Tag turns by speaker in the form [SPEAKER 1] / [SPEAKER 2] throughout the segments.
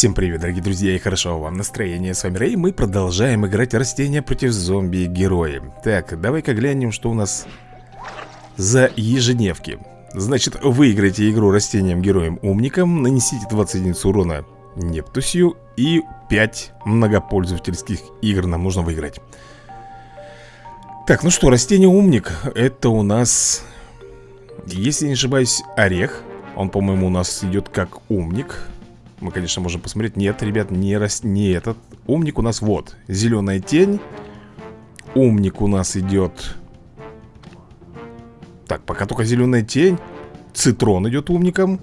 [SPEAKER 1] Всем привет, дорогие друзья, и хорошо вам настроение. С вами Рэй, мы продолжаем играть растения против зомби-герои. Так, давай-ка глянем, что у нас за ежедневки. Значит, выиграйте игру растением-героем-умником, нанесите 20 единиц урона Нептусью и 5 многопользовательских игр нам нужно выиграть. Так, ну что, растение-умник, это у нас, если не ошибаюсь, орех. Он, по-моему, у нас идет как умник. Мы, конечно, можем посмотреть. Нет, ребят, не, рас... не этот. Умник у нас вот, зеленая тень. Умник у нас идет Так, пока только зеленая тень. Цитрон идет умником.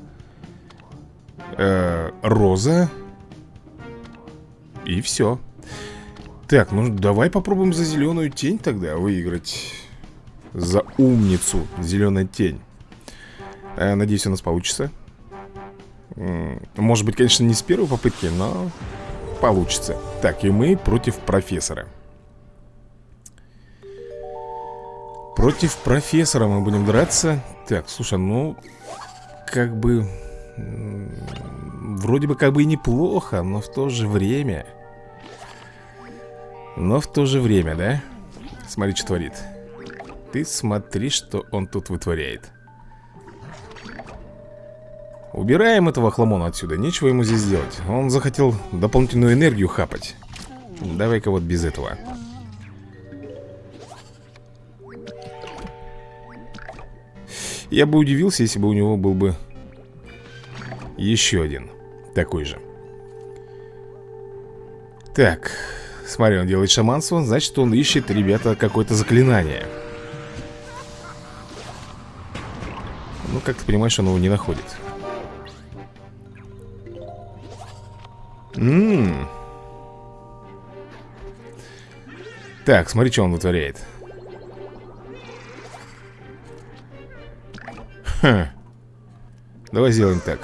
[SPEAKER 1] Э -э Роза. И все Так, ну давай попробуем за зеленую тень тогда выиграть. За умницу. Зеленая тень. Э, Надеюсь, у нас получится может быть, конечно, не с первой попытки, но получится. Так, и мы против профессора. Против профессора мы будем драться. Так, слушай, ну Как бы Вроде бы как бы и неплохо Но в то же время Но в то же время, да? Смотри, что творит. Ты смотри, что он тут вытворяет Убираем этого хламона отсюда, нечего ему здесь делать. Он захотел дополнительную энергию хапать. Давай-ка вот без этого. Я бы удивился, если бы у него был бы Еще один Такой же. Так Смотри, он делает шаманство Значит, он ищет, ребята, какое-то заклинание. Ну, как ты понимаешь, он его не находит Ммм. Так, смотри, что он вытворяет. Ха. Давай сделаем так.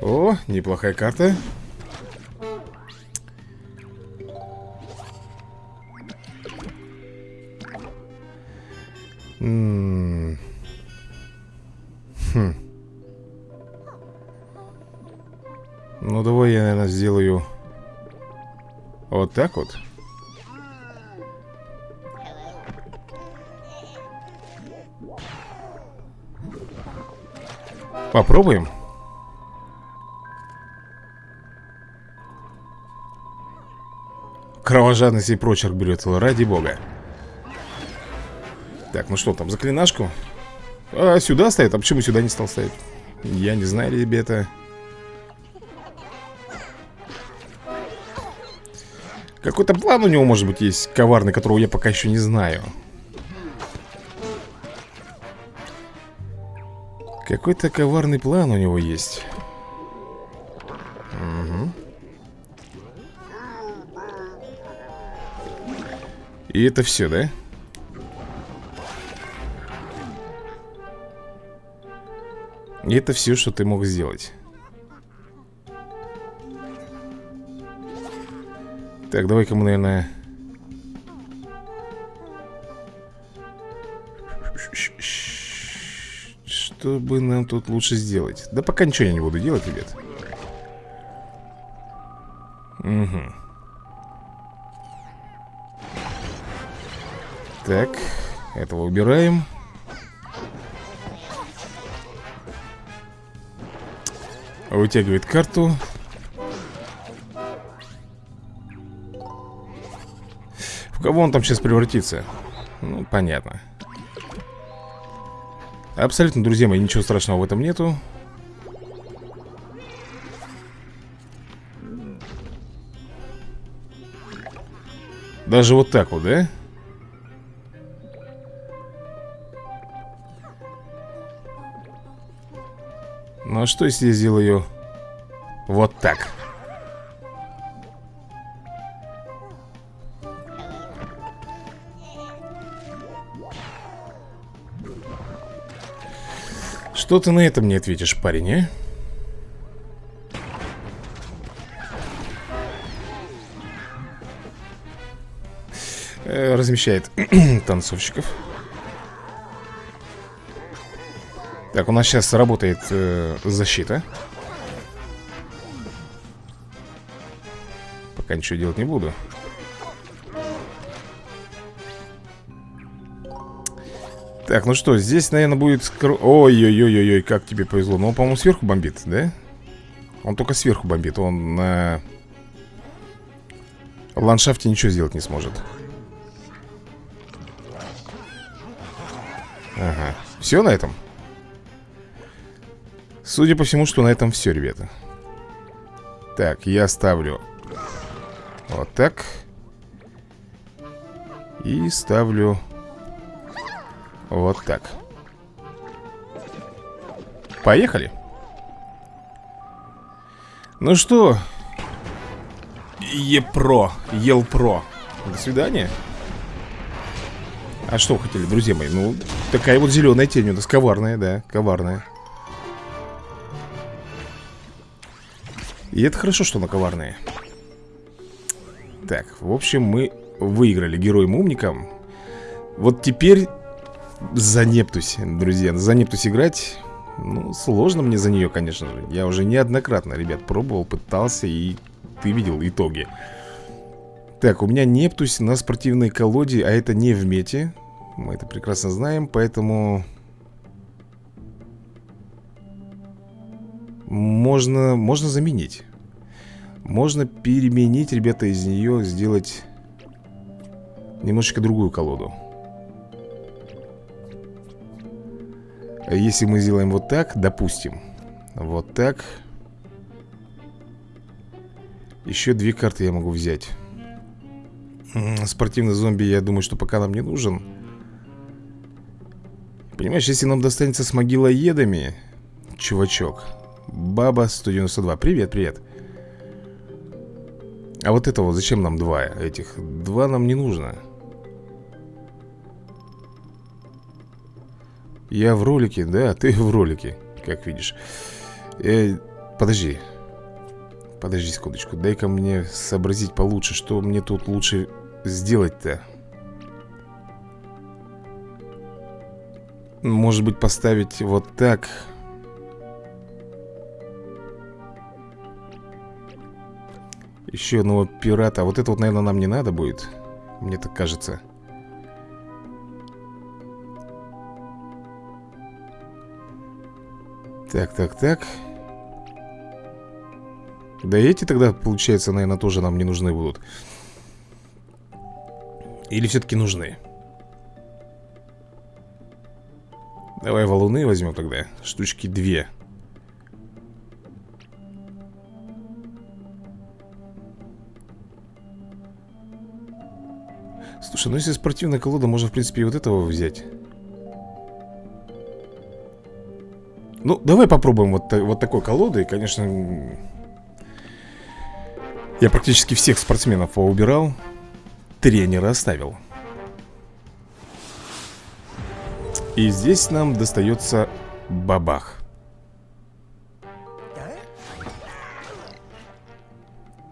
[SPEAKER 1] О, неплохая карта. Так вот. Попробуем. Кровожадность и прочерк берет, ради бога. Так, ну что там, заклинашку? А, сюда ставит? А почему сюда не стал ставить? Я не знаю, ребята Какой-то план у него, может быть, есть коварный, которого я пока еще не знаю Какой-то коварный план у него есть угу. И это все, да? И это все, что ты мог сделать Так, давай-ка мы, наверное... Что бы нам тут лучше сделать? Да пока ничего я не буду делать, ребят. Угу Так, этого убираем. Вытягивает карту кого он там сейчас превратится? Ну, понятно Абсолютно, друзья мои, ничего страшного в этом нету Даже вот так вот, да? Ну а что если я сделаю вот так? Что ты на это мне ответишь, парень, а? э, Размещает танцовщиков. Так, у нас сейчас работает э, защита. Пока ничего делать не буду Так, ну что, здесь, наверное, будет... Ой-ой-ой-ой, как тебе повезло. Ну, он, по-моему, сверху бомбит, да? Он только сверху бомбит. Он на... Ландшафте ничего сделать не сможет. Ага, все на этом? Судя по всему, что на этом все, ребята. Так, я ставлю Вот так. И ставлю Вот так. Поехали. Ну что? Епро, Елпро. До свидания. А что хотели, друзья мои? Ну, такая вот зеленая тень у нас коварная, да, коварная. И это хорошо, что она коварная. Так, в общем, мы выиграли героем-умником Вот теперь за Нептусь, друзья За Нептусь играть? Ну, сложно мне за нее, конечно же. Я уже неоднократно, ребят, пробовал, пытался И ты видел итоги. Так, у меня Нептусь на спортивной колоде А это не в мете. Мы это прекрасно знаем, поэтому Можно, можно заменить. Можно переменить, ребята, из нее Сделать Немножечко другую колоду Если мы сделаем вот так, допустим Вот так Еще две карты я могу взять. Спортивный зомби, я думаю, что пока нам не нужен. Понимаешь, если нам достанется с могилоедами Чувачок Баба 192 Привет, привет. А вот это вот зачем нам два этих? Два нам не нужно Я в ролике, да, ты в ролике Как видишь э, Подожди Подожди секундочку Дай-ка мне сообразить получше Что мне тут лучше сделать-то Может быть поставить вот так Еще одного пирата. А вот это вот, наверное, нам не надо будет. Мне так кажется. Так, так, так. Да эти тогда, получается, наверное, тоже нам не нужны будут. Или все-таки нужны? Давай валуны возьмем тогда. Штучки две. Слушай, ну если спортивная колода, можно, в принципе, и вот этого взять. Ну, давай попробуем вот, вот такой колодой. Конечно, я практически всех спортсменов убирал. Тренера оставил. И здесь нам достается бабах.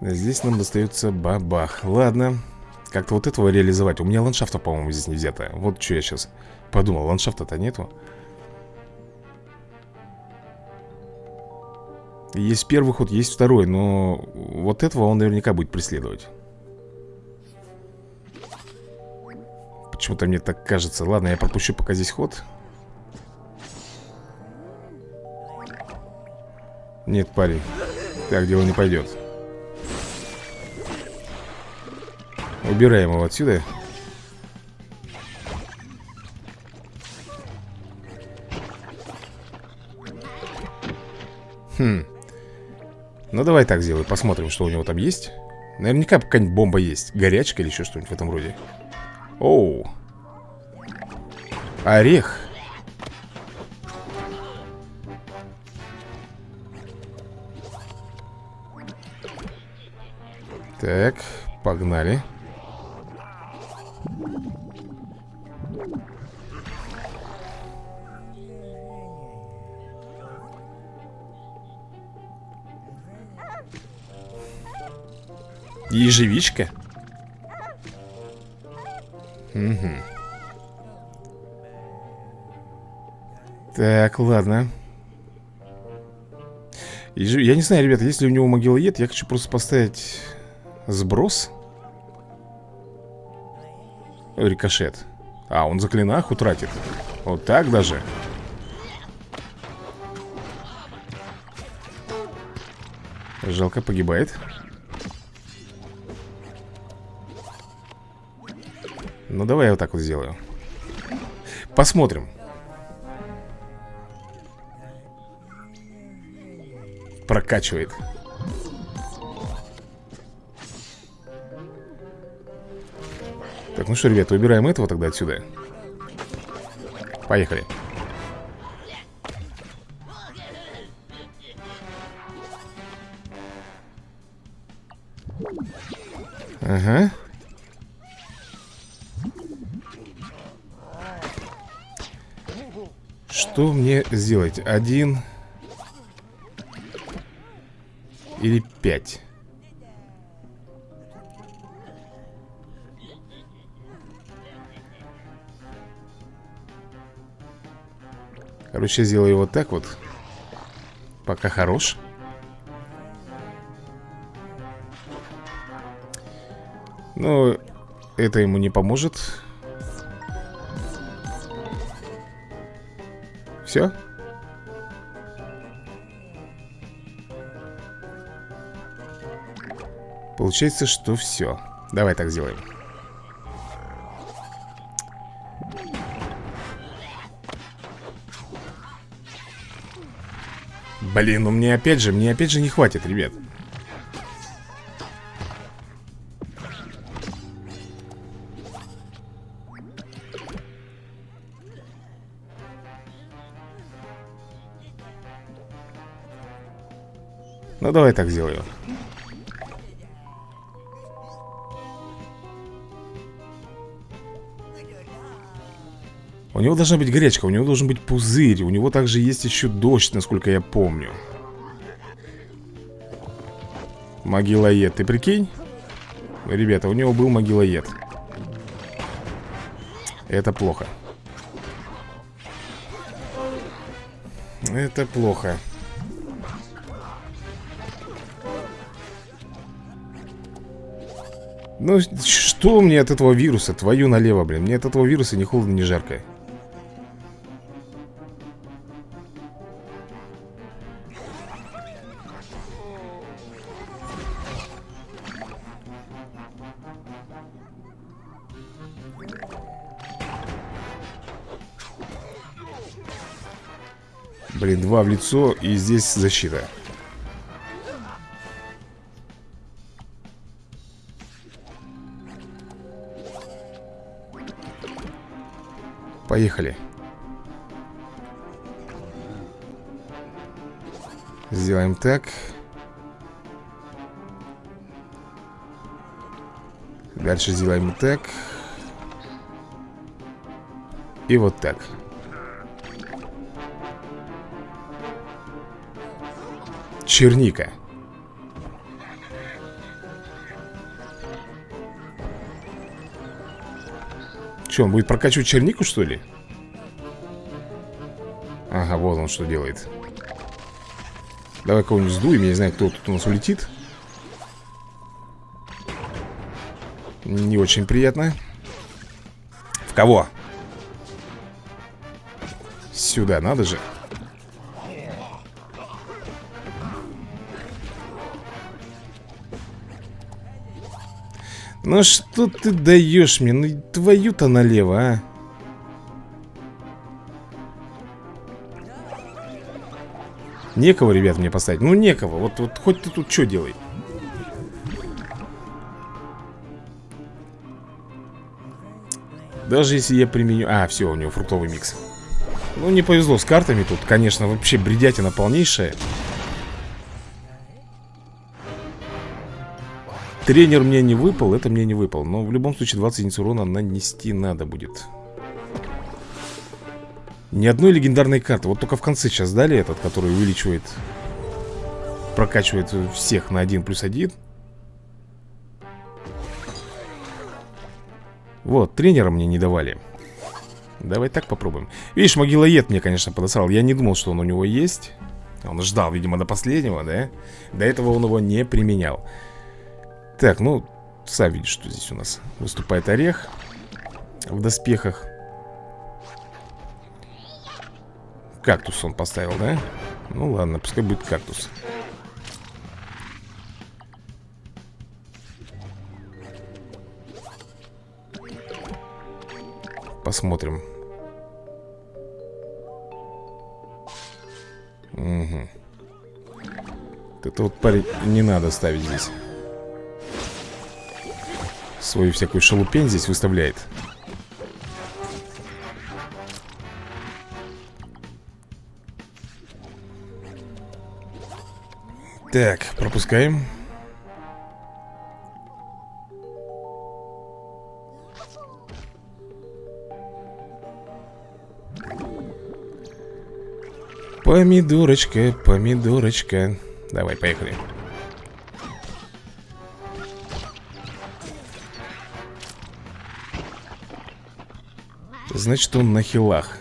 [SPEAKER 1] Здесь нам достается бабах. Ладно. Как-то вот этого реализовать У меня ландшафта, по-моему, здесь не взято Вот что я сейчас подумал, ландшафта-то нету Есть первый ход, есть второй Но вот этого он наверняка будет преследовать. Почему-то мне так кажется. Ладно, я пропущу пока здесь ход. Нет, парень Так дело не пойдет. Убираем его отсюда. Хм Ну давай так сделай, посмотрим, что у него там есть. Наверняка какая-нибудь бомба есть Горячка или еще что-нибудь в этом роде. Оу. Орех. Так, погнали Ежевичка? Угу. Так, ладно. Я не знаю, ребята, если у него могилоед, я хочу просто поставить сброс. Рикошет. А, он заклинах утратит. Вот так даже. Жалко, погибает. Ну, давай я вот так вот сделаю. Посмотрим. Прокачивает. Так, ну что, ребята, убираем этого тогда отсюда. Поехали. Ага. Что мне сделать? Один или пять? Короче, сделаю вот так вот Пока хорош Но это ему не поможет Все? Получается, что все Давай так сделаем. Блин, ну мне опять же, мне опять же не хватит, ребят Ну давай так сделаю У него должна быть горячка, у него должен быть пузырь У него также есть еще дождь, насколько я помню. Могилоед, ты прикинь? Ребята, у него был могилоед. Это плохо. Это плохо Ну, что мне от этого вируса? Твою налево, блин. Мне от этого вируса ни холодно, ни жарко. Блин, два в лицо и здесь защита Поехали. Сделаем так. Дальше сделаем так. И вот так. Черника Что, он будет прокачивать чернику, что ли? Ага, вот он что делает. Давай кого-нибудь сдуем, я не знаю, кто тут у нас улетит. Не очень приятно. В кого? Сюда, надо же Ну что ты даешь мне? Ну твою-то налево, а? Некого, ребят, мне поставить? Ну некого, вот, вот хоть ты тут что делай? Даже если я применю... А, все, у него фруктовый микс. Ну не повезло с картами тут. Конечно, вообще бредятина полнейшая Тренер мне не выпал, это мне не выпал Но в любом случае 20 единиц урона нанести надо будет. Ни одной легендарной карты. Вот только в конце сейчас дали этот, который увеличивает Прокачивает всех на 1 плюс 1 Вот, тренера мне не давали. Давай так попробуем. Видишь, могилоед мне, конечно, подосрал. Я не думал, что он у него есть. Он ждал, видимо, до последнего, да? До этого он его не применял Так, ну, сам видишь, что здесь у нас Выступает орех В доспехах. Кактус он поставил, да? Ну ладно, пускай будет кактус. Посмотрим. Угу Это вот парень не надо ставить здесь Свою всякую шалупень здесь выставляет. Так, пропускаем. Помидорочка, помидорочка. Давай, поехали Значит, он на хилах.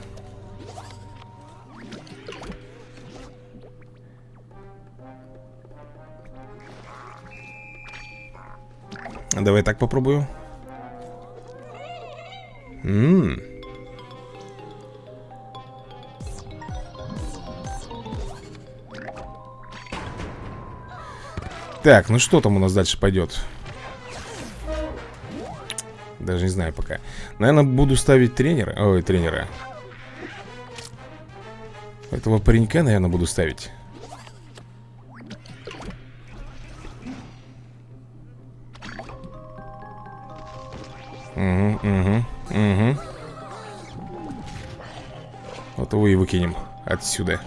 [SPEAKER 1] Давай так попробую. Ммм Так, ну что там у нас дальше пойдет? Даже не знаю пока. Наверное, буду ставить тренера Ой, тренера. Этого паренька, наверное, буду ставить. Угу, угу, угу Вот его и выкинем отсюда.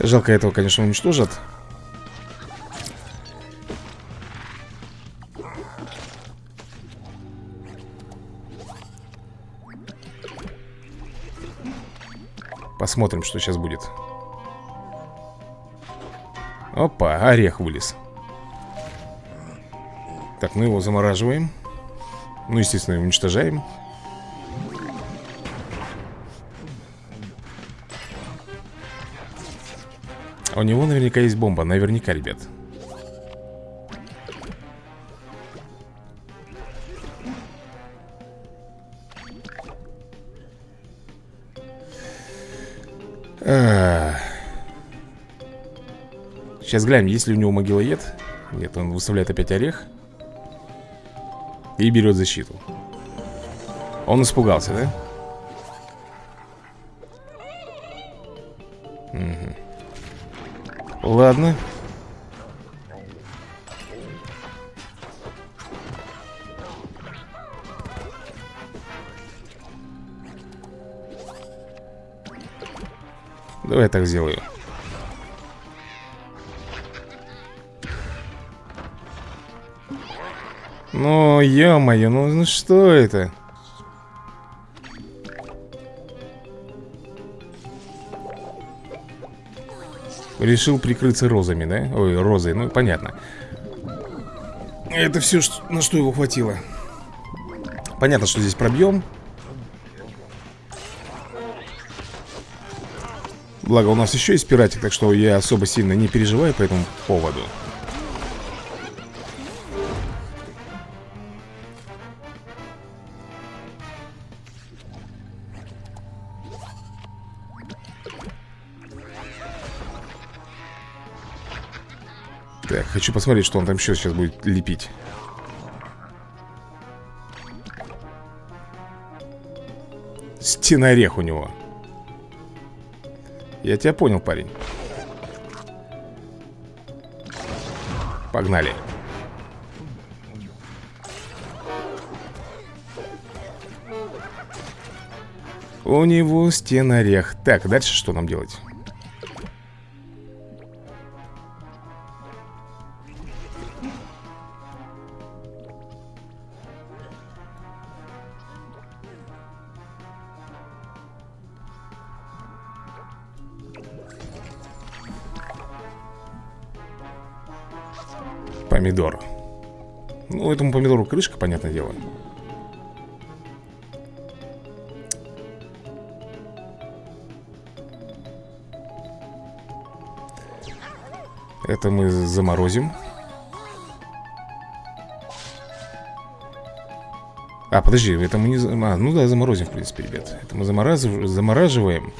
[SPEAKER 1] Жалко этого, конечно, уничтожат Посмотрим, что сейчас будет. Опа, орех вылез. Так, мы его замораживаем. Ну, естественно, уничтожаем. А у него наверняка есть бомба. Наверняка, ребят Сейчас глянем, есть ли у него могилоед Нет, он выставляет опять орех И берет защиту Он испугался, да? Ладно. Давай я так сделаю. Ну, ё-моё, ну, ну что это? Решил прикрыться розами, да? Ой, розой, ну понятно Это все, на что его хватило Понятно, что здесь пробьем Благо у нас еще есть пиратик, так что я особо сильно не переживаю по этому поводу хочу посмотреть, что он там еще сейчас будет лепить. Стенорех у него. Я тебя понял, парень. Погнали. У него стенорех Так, дальше что нам делать? Помидор. Ну, этому помидору крышка, понятное дело. Это мы заморозим. А, подожди, это мы не... А, ну да, заморозим, в принципе, ребят. Это мы замораз... замораживаем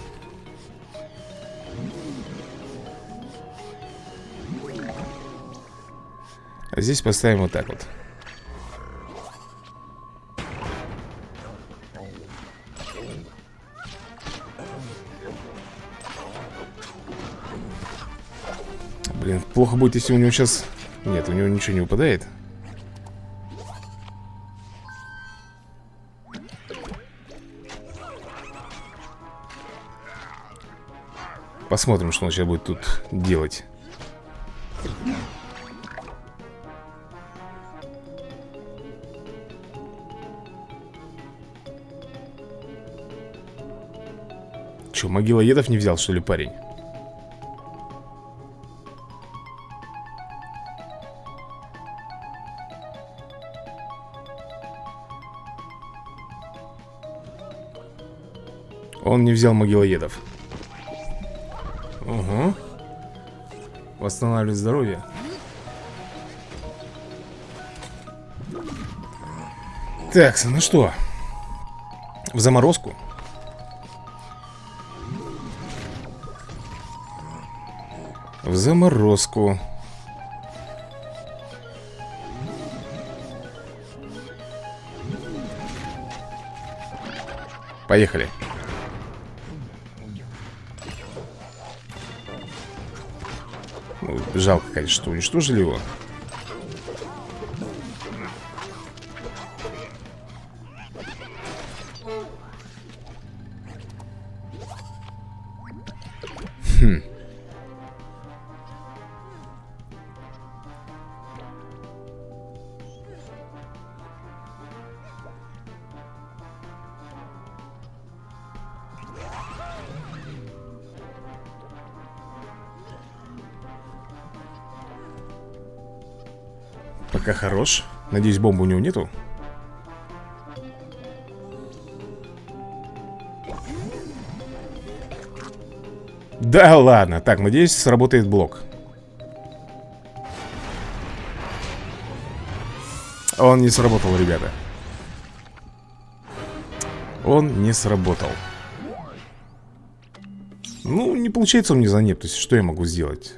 [SPEAKER 1] здесь поставим вот так вот. Блин, плохо будет, если у него сейчас... Нет, у него ничего не выпадает Посмотрим, что он сейчас будет тут делать Че, могила едов не взял, что ли, парень? Он не взял могилоедов. Угу. Восстанавливать здоровье. Так, ну что? В заморозку заморозку. Поехали. Ну, Жалко, конечно, что уничтожили его Пока хорош. Надеюсь, бомбы у него нету. Да ладно. Так, надеюсь, сработает блок. Он не сработал, ребята. Он не сработал. Ну, не получается у меня за То есть, что я могу сделать?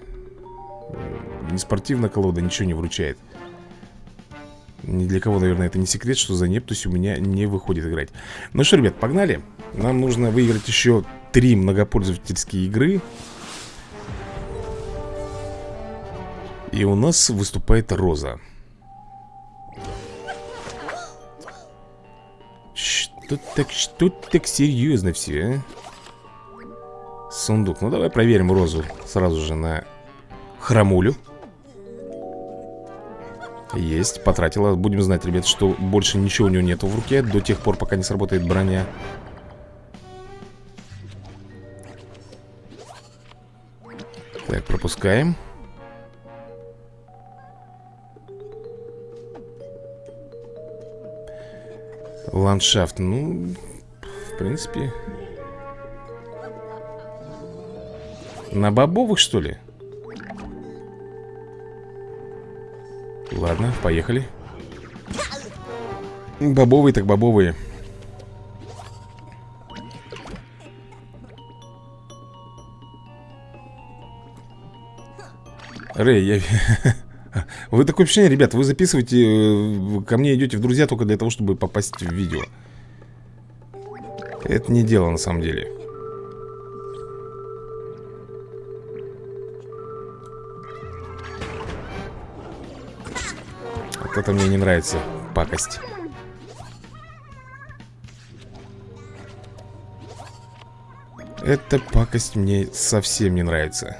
[SPEAKER 1] Не спортивная колода, ничего не вручает ни для кого, наверное, это не секрет, что за Нептусь у меня не выходит играть. Ну что, ребят, погнали. Нам нужно выиграть еще три многопользовательские игры. И у нас выступает Роза. Что так, что так серьезно все, а? Сундук, ну давай проверим Розу Сразу же на храмулю есть, потратила. Будем знать, ребят, что больше ничего у него нету в руке До тех пор, пока не сработает броня. Так, пропускаем. Ландшафт, ну, в принципе. На бобовых, что ли? Ладно, поехали. Бобовые так бобовые. Рэй, я... Вы такое ощущение, ребят, вы записываете э, Ко мне идете в друзья только для того, чтобы попасть в видео. Это не дело на самом деле Вот это мне не нравится, пакость. Эта пакость мне совсем не нравится.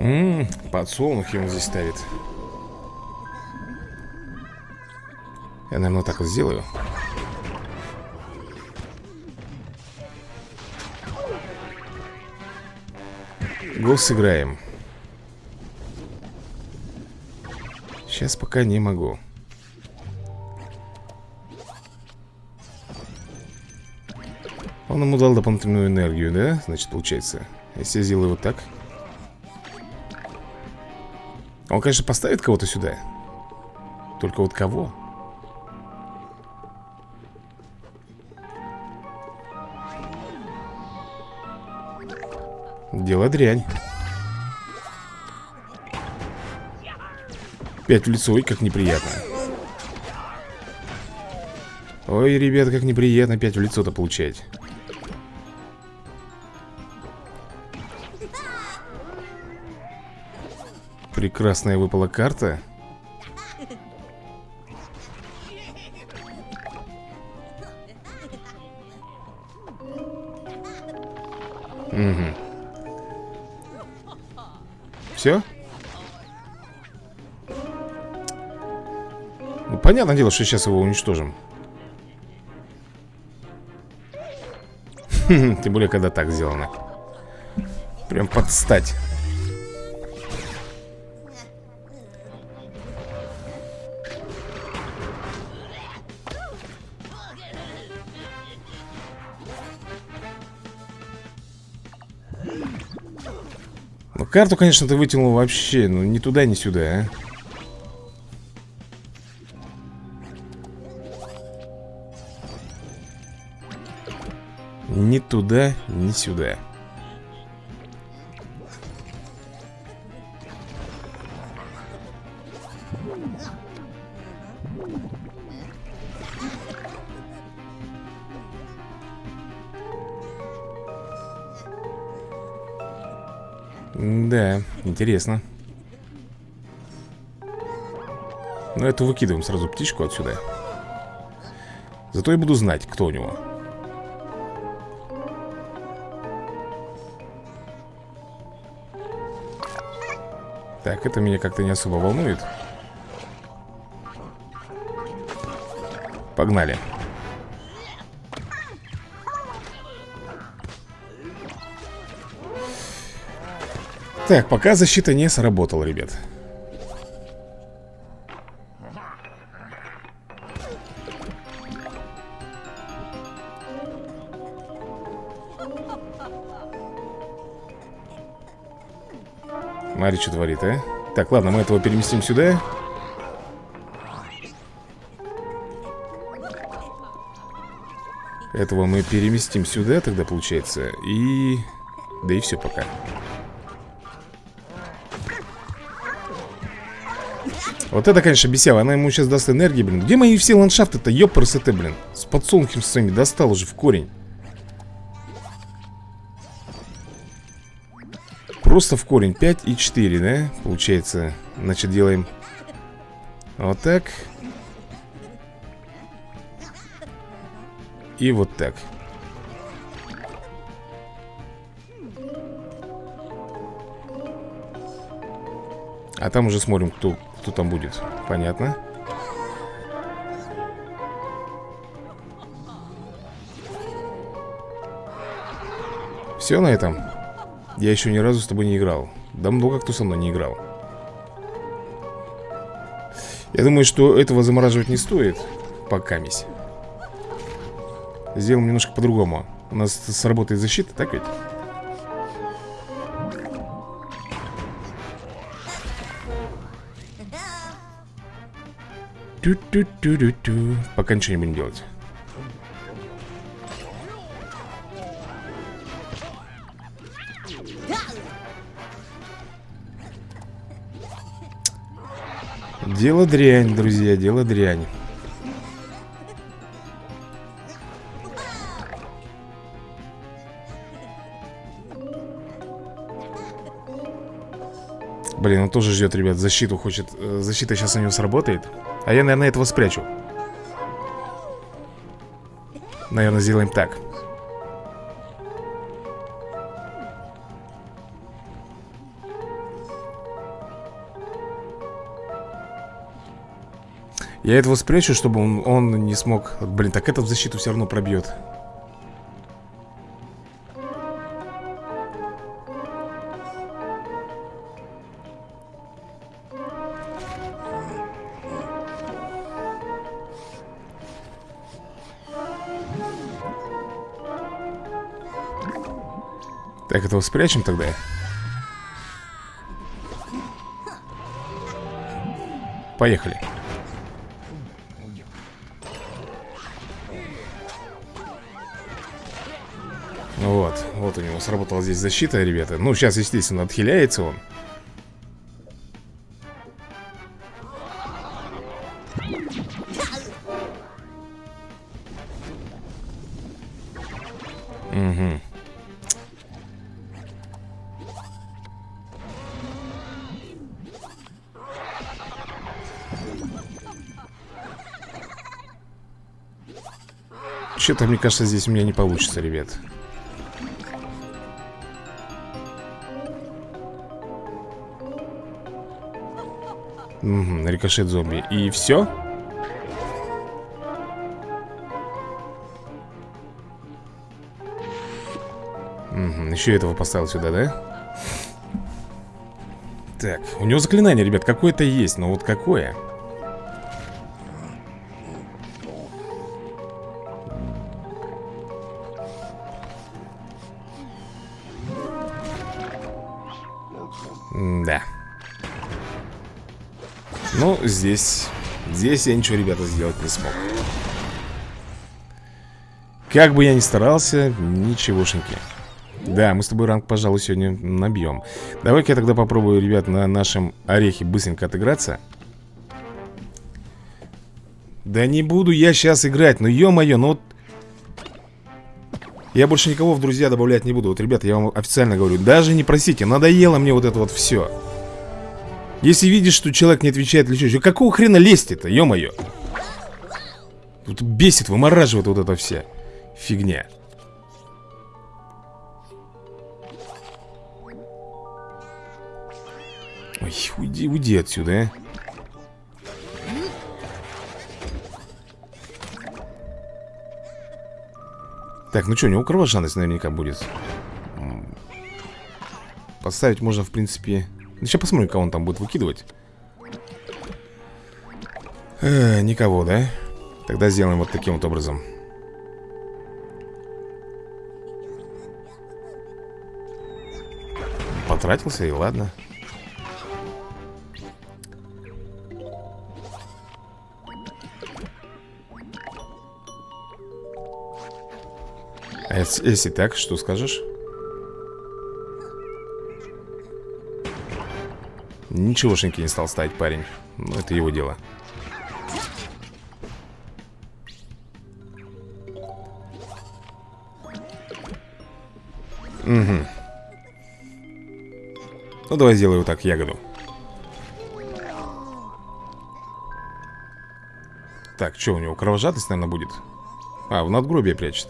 [SPEAKER 1] Ммм, подсолнухи он здесь ставит Я, наверное, вот так вот сделаю. Гол сыграем. Сейчас пока не могу. Он ему дал дополнительную энергию, да? Значит, получается. Если я сделаю вот так. Он, конечно, поставит кого-то сюда. Только вот кого? Дело дрянь. Пять в лицо, ой, как неприятно. Ой, ребят, как неприятно пять в лицо-то получать. Прекрасная выпала карта понятное дело, что сейчас его уничтожим. Тем более, когда так сделано. Прям подстать карту, конечно, ты вытянул вообще Ну, ни туда, ни сюда, а Ни туда, ни сюда. Да, интересно. Ну, эту выкидываем сразу птичку отсюда. Зато я буду знать, кто у него Так, это меня как-то не особо волнует. Погнали. Так, пока защита не сработала, ребят Смотри, что творит, а Так, ладно, мы этого переместим сюда Этого мы переместим сюда тогда, получается И... Да и все пока Вот это, конечно, бесява. Она ему сейчас даст энергии, блин. Где мои все ландшафты-то? Ёпрсы блин. С подсолнухом своими достал уже в корень. Просто в корень. 5 и 4, да? Получается. Значит, делаем вот так. И вот так. А там уже смотрим, кто кто там будет. Понятно. Все на этом? Я еще ни разу с тобой не играл. Да много кто со мной не играл. Я думаю, что этого замораживать не стоит. Пока мись. Сделаем немножко по-другому. У нас сработает защита, так ведь? Ту -ту -ту -ту -ту. Пока ничего не будем делать. Дело дрянь, друзья, дело дрянь. Блин, он тоже ждет, ребят, защиту хочет. Э, Защита сейчас у него сработает. А я, наверное, этого спрячу. Наверное, сделаем так Я этого спрячу, чтобы он, он не смог. Блин, так этот защиту все равно пробьет Так, этого спрячем тогда? Поехали у него сработала здесь защита, ребята. Ну, сейчас, естественно, отхиляется он. Угу Что-то, мне кажется, здесь у меня не получится, ребят Угу, рикошет зомби И все? Угу, еще этого поставил сюда, да? Так, у него заклинание, ребят, какое-то есть Но вот какое? Здесь Здесь я ничего, ребята, сделать не смог. Как бы я ни старался Ничегошеньки. Да, мы с тобой ранг, пожалуй, сегодня набьем. Давай-ка я тогда попробую, ребят, на нашем орехе быстренько отыграться. Да не буду я сейчас играть Ну, ё-моё, ну вот. Я больше никого в друзья добавлять не буду. Вот, ребята, я вам официально говорю Даже не просите, надоело мне вот это вот все Если видишь, что человек не отвечает или что Какого хрена лезть-то, ё-моё? Тут бесит, вымораживает вот эта вся фигня. Ой, уйди, уйди отсюда, а. Так, ну что, у него кровожадность наверняка будет. Поставить можно, в принципе Сейчас посмотрим, кого он там будет выкидывать э, Никого, да? Тогда сделаем вот таким вот образом Потратился и ладно А если так, что скажешь? Ничегошеньки не стал ставить парень. Ну, это его дело. Угу Ну, давай сделаю вот так, ягоду. Так, что у него, кровожадность, наверное, будет? А, в надгробие прячет.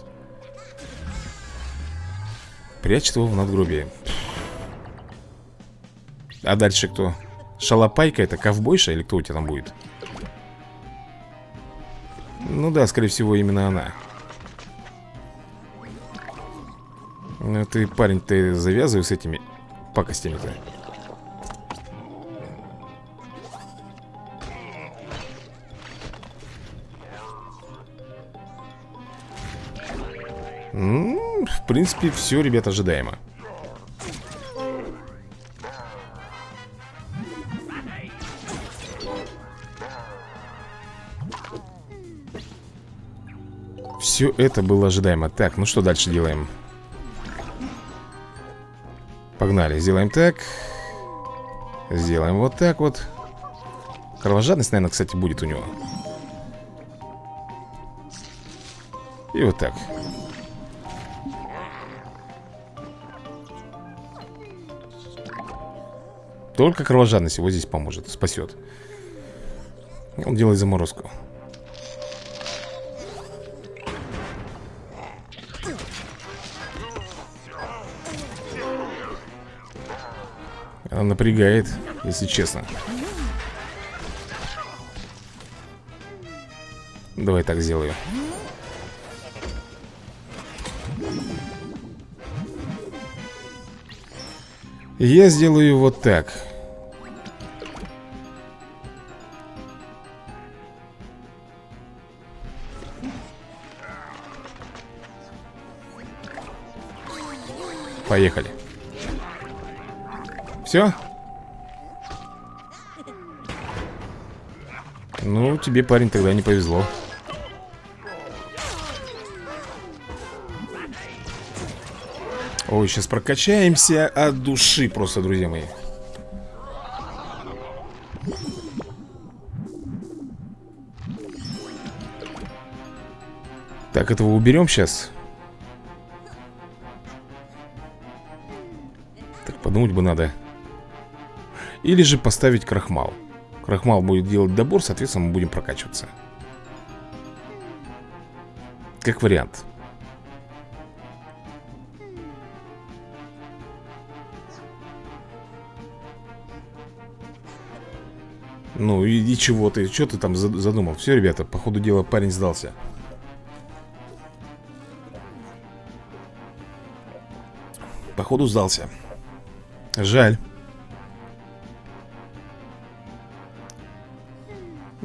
[SPEAKER 1] Прячет его в надгробие А дальше кто? Шалопайка это ковбойша или кто у тебя там будет? Ну да, скорее всего именно она Ну ты, парень, ты завязывай с этими пакостями-то в принципе, все, ребят, ожидаемо Все это было ожидаемо. Так, ну что дальше делаем? Погнали, сделаем так. Сделаем вот так вот. Кровожадность, наверное, кстати, будет у него. И вот так. Только кровожадность его здесь поможет, спасет. Он делает заморозку Она напрягает, если честно. Давай так сделаю. Я сделаю вот так. Поехали Все? Ну, тебе, парень, тогда не повезло. Ой, сейчас прокачаемся от души просто, друзья мои. Так, этого уберем сейчас Так, подумать бы надо Или же поставить крахмал. Крахмал будет делать добор, соответственно, мы будем прокачиваться. Как вариант. Ну и, и чего ты, что ты там задумал? Все, ребята, по ходу дела парень сдался. Походу сдался. Жаль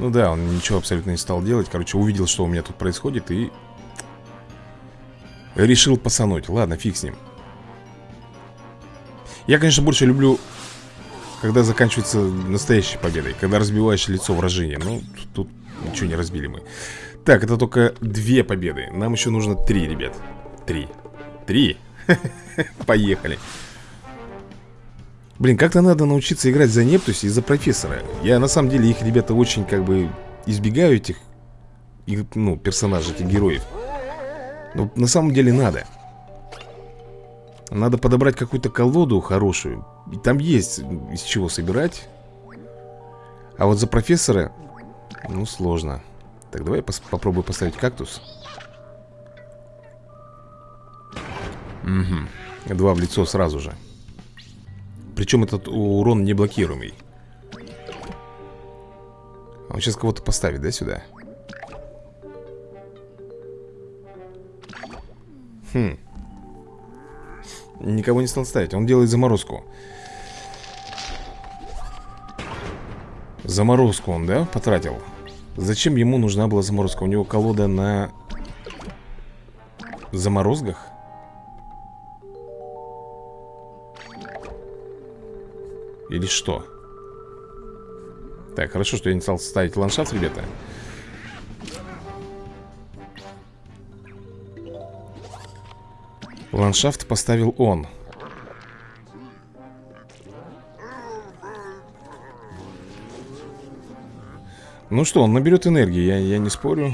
[SPEAKER 1] Ну да, он ничего абсолютно не стал делать. Короче, увидел, что у меня тут происходит И решил пасануть Ладно, фиг с ним. Я, конечно, больше люблю когда заканчивается настоящей победой Когда разбиваешь лицо вражения Ну, тут ничего не разбили мы. Так, это только две победы. Нам еще нужно три, ребят. Три. Три? Поехали Блин, как-то надо научиться играть за Нептуси и за профессора. Я на самом деле их, ребята, очень как бы избегаю этих их, Ну, персонажей, этих героев. Но на самом деле надо. Надо подобрать какую-то колоду хорошую. И там есть из чего собирать. А вот за профессора Ну, сложно. Так, давай я пос попробую поставить кактус. Угу Два в лицо сразу же Причем этот урон не блокируемый Он сейчас кого-то поставит, да, сюда? Хм Никого не стал ставить, он делает заморозку Заморозку он, да, потратил? Зачем ему нужна была заморозка? У него колода на заморозках? Или что? Так, хорошо, что я не стал ставить ландшафт, ребята. Ландшафт поставил он. Ну что, он наберет энергии, я, я не спорю.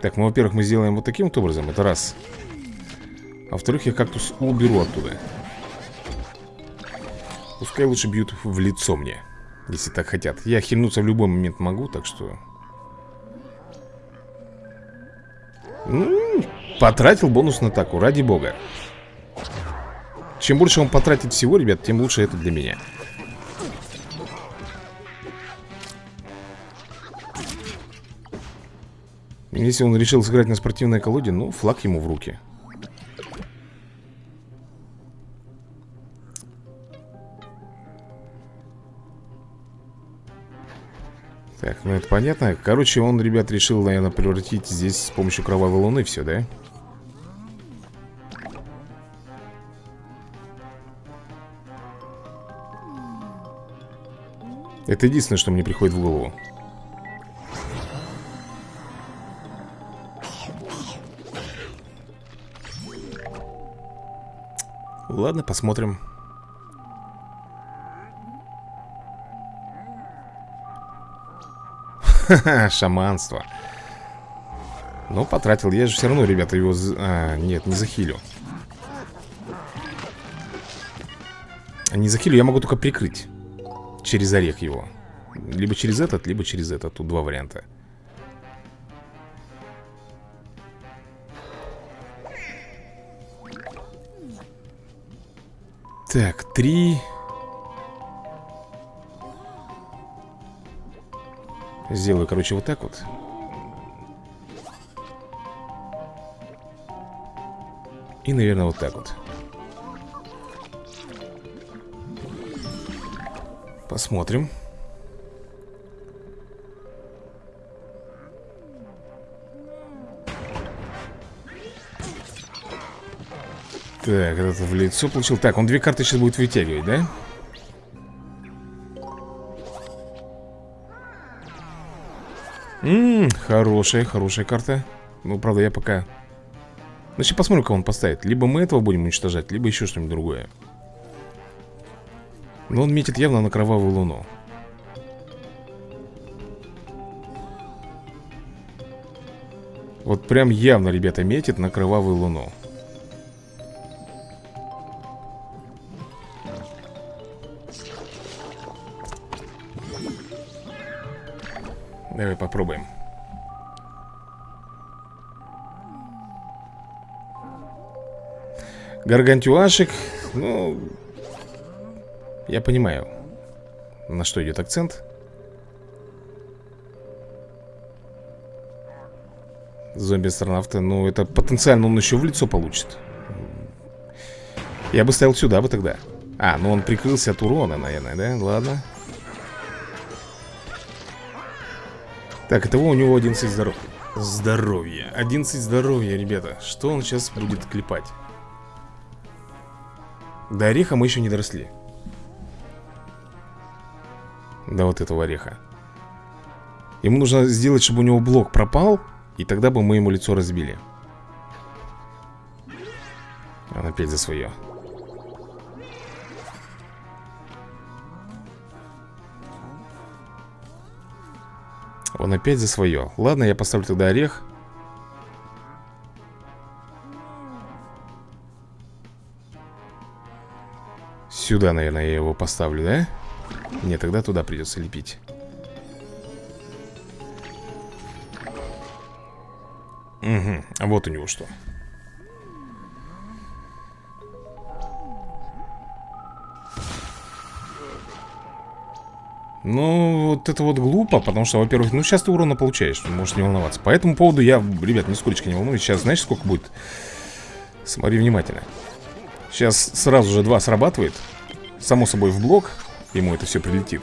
[SPEAKER 1] Так, ну, во-первых, мы сделаем вот таким вот образом Это раз А во-вторых, я кактус уберу оттуда. Пускай лучше бьют в лицо мне Если так хотят. Я хильнуться в любой момент могу, так что. Потратил бонус на атаку, ради бога. Чем больше он потратит всего, ребят, тем лучше это для меня. Если он решил сыграть на спортивной колоде, ну, флаг ему в руки Так, ну это понятно. Короче, он, ребят, решил, наверное, превратить здесь с помощью кровавой луны все, да? Это единственное, что мне приходит в голову. Ладно, посмотрим шаманство. Ну, потратил, я же все равно, ребята, его... А, нет, не захилю Не захилю, я могу только прикрыть Через орех его. Либо через этот, либо через этот. Тут два варианта. Так, три Сделаю, короче, вот так вот. И, наверное, вот так вот. Посмотрим. Так, этот в лицо получил. Так, он две карты сейчас будет вытягивать, да? Хорошая, хорошая карта. Ну, правда, я пока Значит, посмотрим, кого он поставит. Либо мы этого будем уничтожать, либо еще что-нибудь другое. Но он метит явно на кровавую луну. Вот прям явно, ребята, метит на кровавую луну Гаргантюашек Ну Я понимаю На что идет акцент. Зомби-астронавта Ну это потенциально он еще в лицо получит. Я бы ставил сюда бы тогда. А, ну он прикрылся от урона, наверное, да? Ладно. Так, этого у него 11 здоров... здоровья. 11 здоровья, ребята. Что он сейчас будет клепать? До ореха мы еще не доросли. До вот этого ореха. Ему нужно сделать, чтобы у него блок пропал И тогда бы мы ему лицо разбили. Он опять за свое Он опять за свое Ладно, я поставлю тогда орех Сюда, наверное, я его поставлю, да? Нет, тогда туда придется лепить Угу, а вот у него что Ну, вот это вот глупо, потому что, во-первых, ну сейчас ты урона получаешь, можешь не волноваться. По этому поводу я, ребят, нисколько не волнуюсь. Сейчас знаешь, сколько будет? Смотри внимательно. Сейчас сразу же два срабатывает. Само собой в блок ему это все прилетит.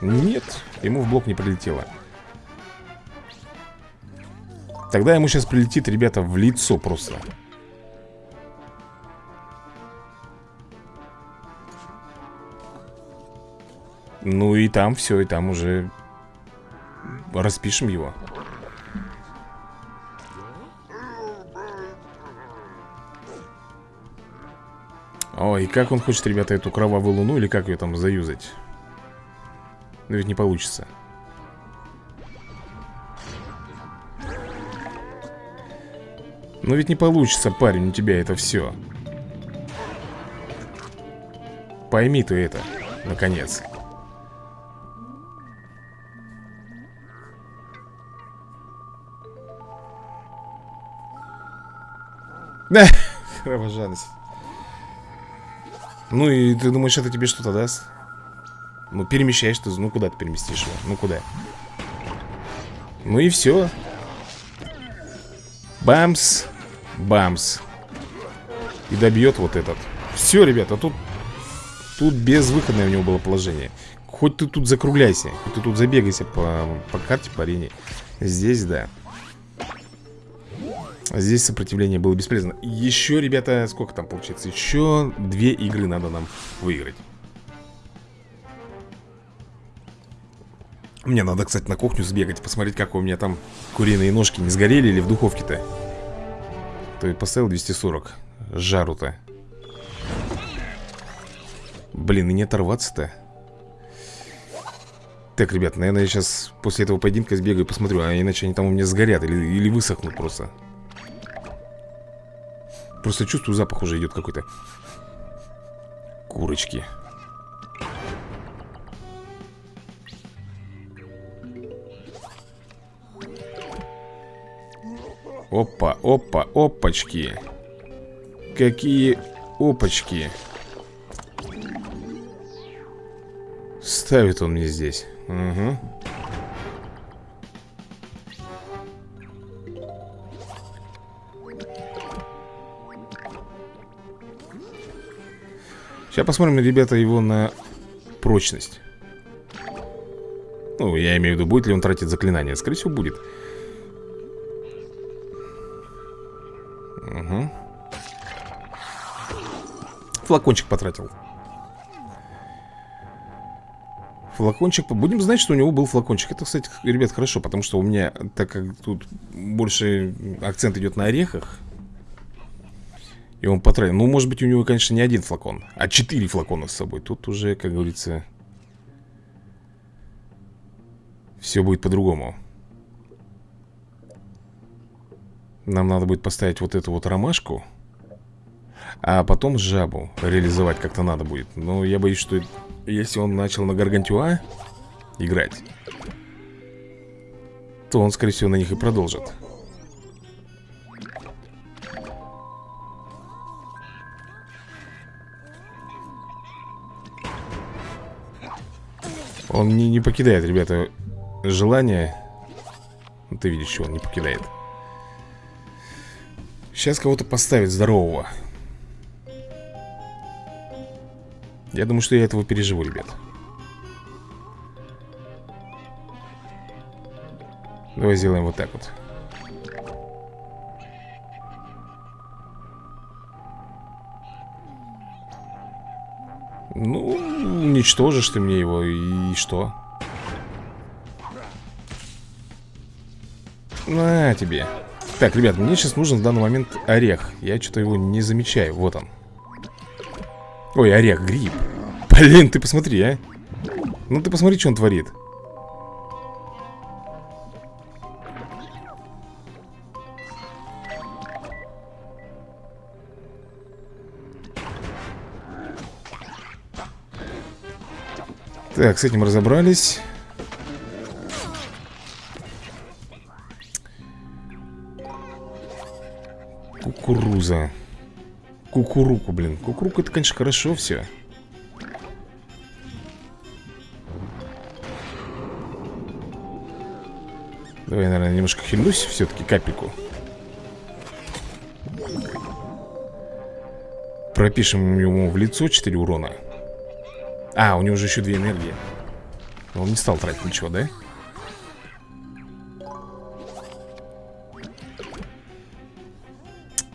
[SPEAKER 1] Нет, ему в блок не прилетело. Тогда ему сейчас прилетит, ребята, в лицо просто. Ну и там все, и там уже распишем его. Ой, как он хочет, ребята, эту кровавую луну или как ее там заюзать? Но ведь не получится. Но ведь не получится, парень, у тебя это все. Пойми ты это, наконец. Да, кровожадность. Ну и ты думаешь, это тебе что-то даст? Ну, перемещаешь ты, ну куда ты переместишь его? Ну куда? Ну и все. Бамс. Бамс. И добьет вот этот. Все, ребята, тут... Тут безвыходное у него было положение. Хоть ты тут закругляйся, хоть ты тут забегайся по, по карте, по арене. Здесь, да. Здесь сопротивление было бесполезно. Еще, ребята, сколько там получается? Еще две игры надо нам выиграть. Мне надо, кстати, на кухню сбегать Посмотреть, как у меня там куриные ножки не сгорели Или в духовке-то. То и поставил 240 Жару-то. Блин, и не оторваться-то. Так, ребят, наверное, я сейчас после этого поединка сбегаю посмотрю А иначе они там у меня сгорят или, или высохнут просто Просто чувствую, запах уже идет какой-то. Курочки. Опа, опа, опачки. Какие опачки. Ставит он мне здесь. Угу Сейчас посмотрим, ребята, его на прочность. Ну, я имею в виду, будет ли он тратить заклинания Скорее всего, будет. Угу Флакончик потратил. Флакончик, будем знать, что у него был флакончик. Это, кстати, ребят, хорошо Потому что у меня, так как тут больше акцент идет на орехах И он потратил. Ну, может быть, у него, конечно, не один флакон А четыре флакона с собой. Тут уже, как говорится Все будет по-другому. Нам надо будет поставить вот эту вот ромашку А потом жабу реализовать как-то надо будет. Но я боюсь, что если он начал на Гаргантюа играть, то он, скорее всего, на них и продолжит. Он не, не покидает, ребята, желание. Ты видишь, что он не покидает. Сейчас кого-то поставить здорового. Я думаю, что я этого переживу, ребят Давай сделаем вот так вот Ну, уничтожишь ты мне его, и что? На тебе. Так, ребят, мне сейчас нужен в данный момент орех. Я что-то его не замечаю, вот он. Ой, орех, гриб. Блин, ты посмотри, а. Ну ты посмотри, что он творит Так, с этим разобрались. Кукуруза. Кукуруку, блин. Кукуруку это, конечно, хорошо все Давай, наверное, немножко хильнусь все-таки капельку. Пропишем ему в лицо 4 урона А, у него же еще 2 энергии. Он не стал тратить ничего, да?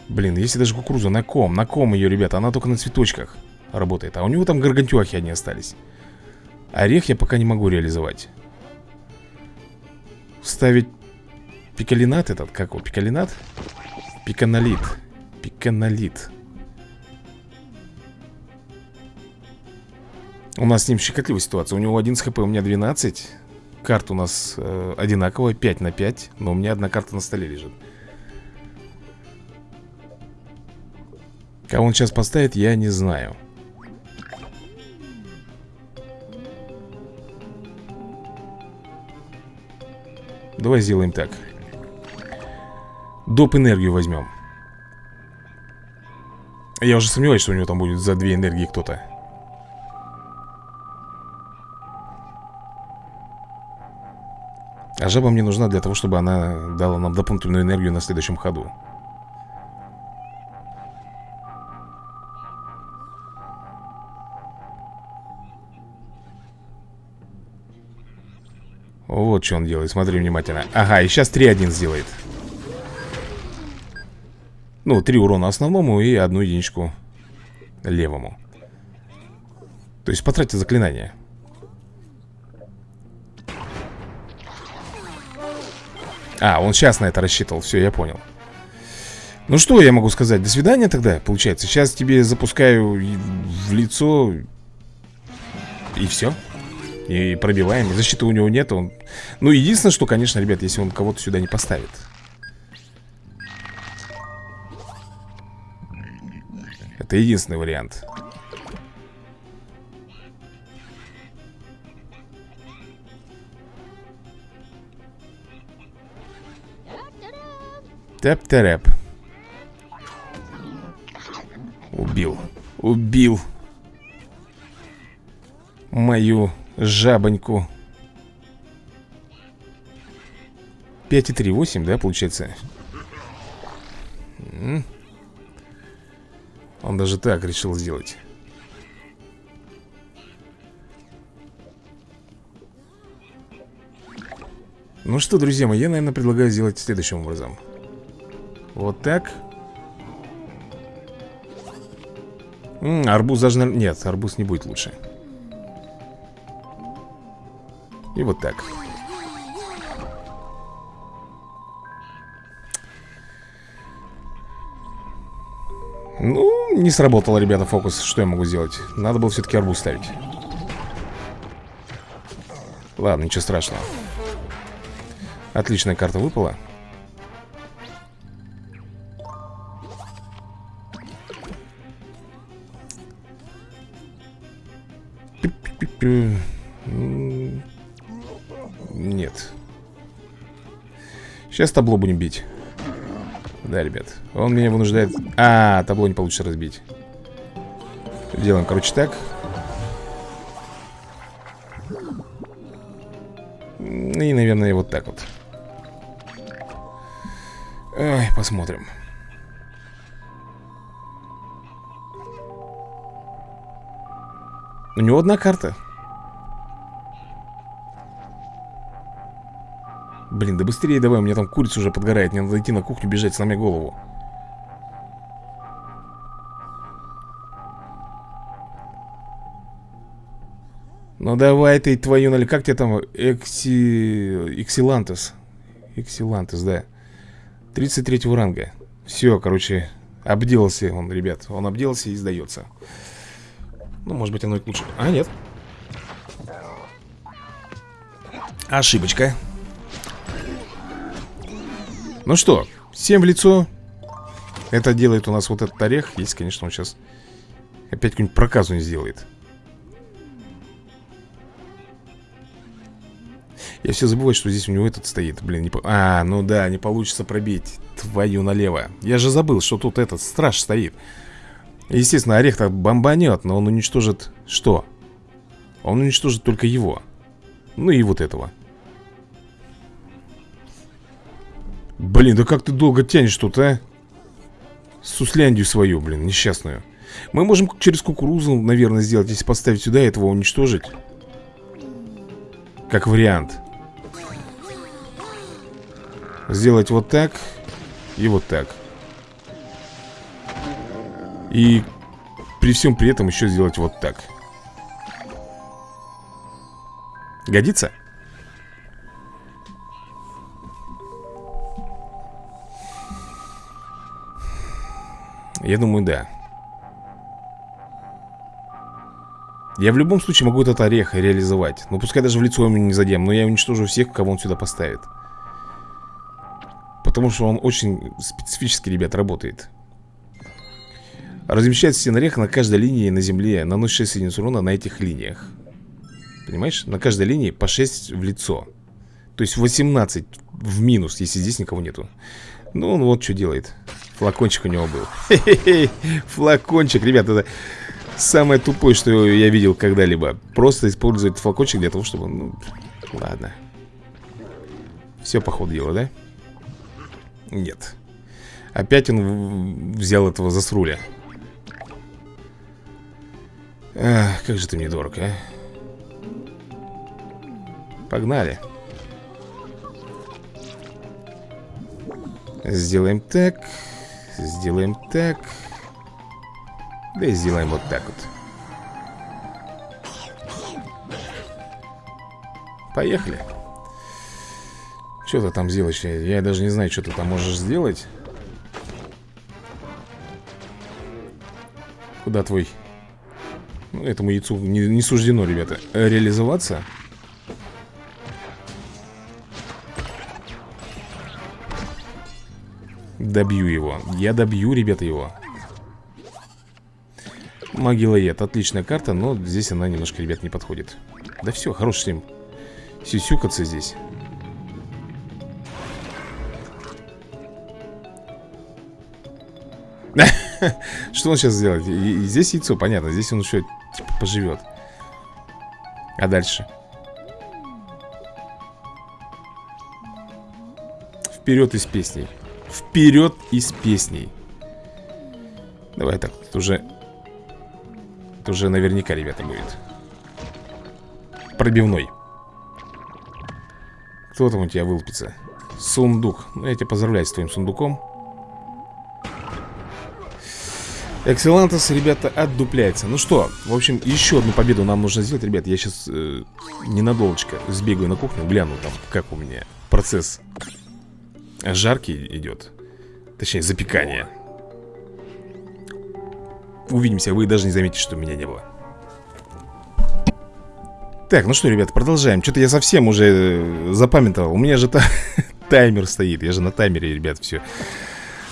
[SPEAKER 1] Блин, если даже кукуруза. На ком? На ком ее, ребята? Она только на цветочках работает. А у него там гаргантюахи они остались. Орех я пока не могу реализовать. Ставить пикалинат этот, как его, пикалинат? Пиканолит. Пиканолит У нас с ним щекотливая ситуация. У него 11 хп, у меня 12 Карт у нас э, одинаковая, 5 на 5 Но у меня одна карта на столе лежит. Кого он сейчас поставит, я не знаю. Давай сделаем так. Доп. энергию возьмем. Я уже сомневаюсь, что у него там будет за две энергии кто-то А жаба мне нужна для того, чтобы она дала нам дополнительную энергию на следующем ходу. Вот что он делает, смотри внимательно. Ага, и сейчас 3-1 сделает. Ну, 3 урона основному и одну единичку левому. То есть потратьте заклинание А, он сейчас на это рассчитывал, все, я понял Ну что я могу сказать, до свидания тогда, получается Сейчас тебе запускаю в лицо И все и пробиваем. Защиты у него нет. Он... Ну, единственное, что, конечно, ребят, если он кого-то сюда не поставит. Это единственный вариант. Тэп-тэрэп. Убил. Убил. Мою жабоньку. 5,38, да, получается? Он даже так решил сделать. Ну что, друзья мои, я, наверное, предлагаю сделать следующим образом. Вот так. М -м, Арбуз даже... Нет, арбуз не будет лучше. И вот так. Ну, не сработало, ребята, фокус. Что я могу сделать? Надо было все-таки арбуз ставить. Ладно, ничего страшного. Отличная карта выпала Нет. Сейчас табло будем бить. Да, ребят Он меня вынуждает... А, табло не получится разбить. Делаем, короче, так. И, наверное, вот так вот. Ой, посмотрим. У него одна карта Блин, да быстрее давай, у меня там курица уже подгорает Мне надо идти на кухню бежать, сломя голову Ну давай ты твою, нали, как тебе там Экси... Эксилантес? Эксилантес, да. 33 ранга Все, короче, обделался он, ребят. Он обделался и сдается Ну, может быть, оно и лучше А, нет Ошибочка Ну что, всем в лицо. Это делает у нас вот этот орех. Если, конечно, он сейчас Опять какую-нибудь проказу не сделает. Я все забываю, что здесь у него этот стоит. Блин, не по... А, ну да, не получится пробить. Твою налево. Я же забыл, что тут этот страж стоит. Естественно, орех-то бомбанет Но он уничтожит... Что? Он уничтожит только его. Ну и вот этого Блин, да как ты долго тянешь тут, а? Сусляндию свою, блин, несчастную. Мы можем через кукурузу, наверное, сделать Если поставить сюда, этого уничтожить. Как вариант. Сделать вот так И вот так. И при всем при этом еще сделать вот так. Годится? Я думаю, да. Я в любом случае могу этот орех реализовать. Ну пускай даже в лицо ему не задем Но я уничтожу всех, кого он сюда поставит. Потому что он очень специфически, ребят, работает. Размещает стенорех на каждой линии на земле Наносит 6 единиц урона на этих линиях. Понимаешь? На каждой линии по 6 в лицо. То есть 18 в минус, если здесь никого нету. Ну, он вот что делает Флакончик у него был. Флакончик, ребят, это самое тупое, что я видел когда-либо. Просто использовать флакончик для того, чтобы, ну, ладно. Все по ходу дела, да? Нет. Опять он взял этого засруля. Ах, как же ты мне дорог, а? Погнали. Сделаем так Сделаем так. Да и сделаем вот так вот. Поехали. Что ты там сделаешь? Я даже не знаю, что ты там можешь сделать. Куда твой? Ну, Этому яйцу не, не суждено, ребята Реализоваться Добью его. Я добью, ребята, его. Могилоед, отличная карта Но здесь она немножко, ребят, не подходит. Да все, хорош с ним Сюсюкаться здесь. Что он сейчас сделает? здесь яйцо, понятно Здесь он еще типа, поживет А дальше? Вперед из песней Вперед из песней Давай так, это уже Это уже наверняка, ребята, будет Пробивной Кто там у тебя вылупится? Сундук. Ну, я тебя поздравляю с твоим сундуком. Экселантос, ребята, отдупляется Ну что, в общем, еще одну победу нам нужно сделать Ребят, я сейчас э, ненадолочко сбегаю на кухню Гляну там, как у меня процесс жаркий идет. Точнее, запекание. Увидимся, вы даже не заметите, что меня не было. Так, ну что, ребята, продолжаем. Что-то я совсем уже э, запамятовал. У меня же та таймер стоит. Я же на таймере, ребят, все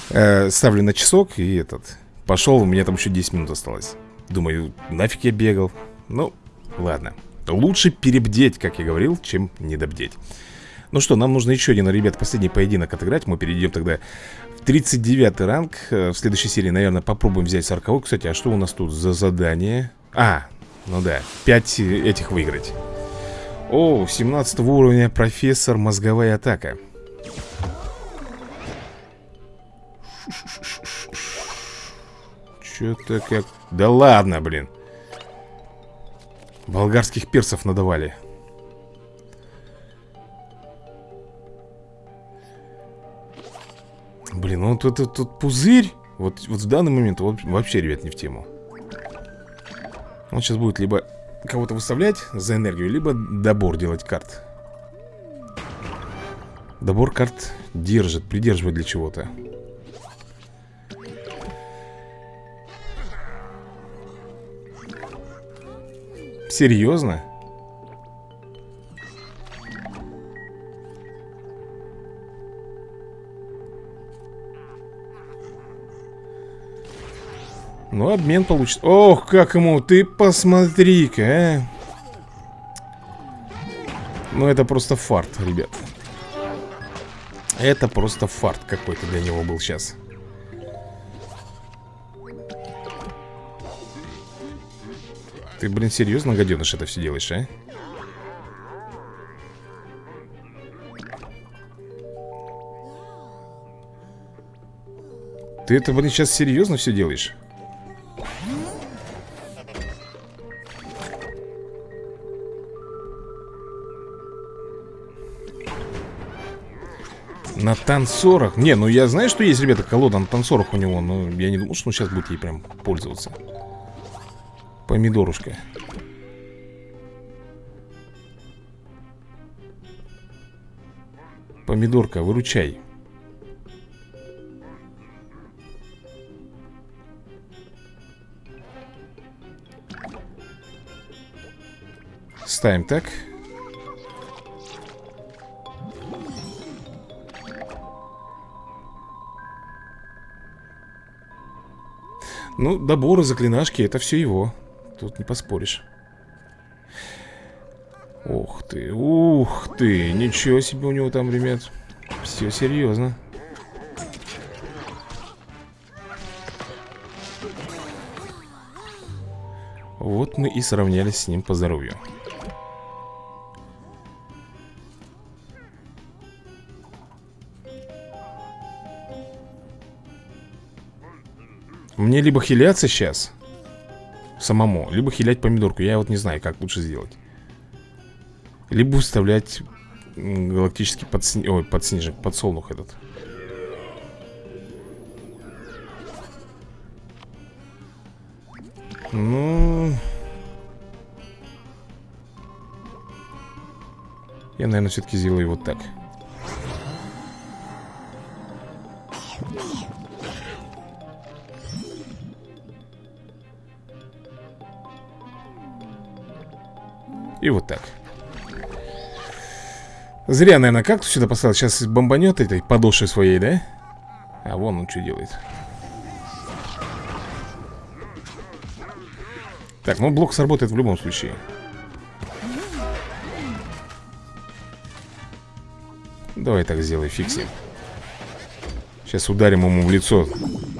[SPEAKER 1] э, Ставлю на часок и этот. Пошел, у меня там еще 10 минут осталось. Думаю, нафиг я бегал? Ну, ладно. Лучше перебдеть, как я говорил, чем недобдеть Ну что, нам нужно еще один, ребят, последний поединок отыграть Мы перейдем тогда в 39 ранг э, В следующей серии, наверное, попробуем взять 40 Кстати, а что у нас тут за задание? А, ну да, 5 этих выиграть О, 17 уровня профессор мозговая атака Что-то как... Да ладно, блин. Болгарских персов надавали. Блин, ну вот этот тут пузырь вот, вот в данный момент вот, вообще, ребят, не в тему. Он сейчас будет либо кого-то выставлять за энергию Либо добор делать карт. Добор карт держит, придерживает для чего-то. Серьезно? Ну, обмен получится. Ох, как ему, ты посмотри-ка, а. Ну, это просто фарт, ребят. Это просто фарт какой-то для него был сейчас. Ты, блин, серьезно, гаденыш, это все делаешь, а? Ты это, блин, сейчас серьезно все делаешь? На танцорах? Не, ну я знаю, что есть, ребята, колода на танцорах у него Но я не думал, что он сейчас будет ей прям пользоваться Помидорушка. Помидорка, выручай. Ставим так. Ну, доборы, заклинашки, это все его. Тут не поспоришь. Ух ты, ух ты, ничего себе у него там, ребят. Все серьезно. Вот мы и сравнялись с ним по здоровью. Мне либо хиляться сейчас Самому Либо хилять помидорку. Я вот не знаю, как лучше сделать. Либо вставлять Галактический подсни... Ой, подснежник Подсолнух этот. Ну... Я, наверное, все-таки сделаю вот так И вот так. Зря, наверное, кактус сюда поставил. Сейчас бомбанет этой подошвой своей, да? А вон он что делает. Так, ну блок сработает в любом случае. Давай так сделай, фиксим Сейчас ударим ему в лицо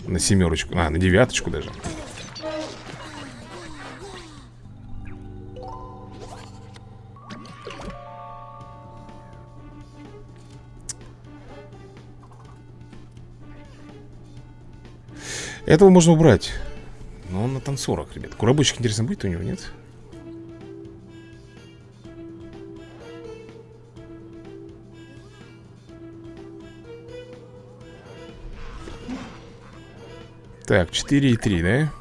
[SPEAKER 1] На семерочку, а, на девяточку даже Этого можно убрать. Но он на танцорах, ребят. Курабочек, интересно, будет у него, нет? Так, 4 и 3, да?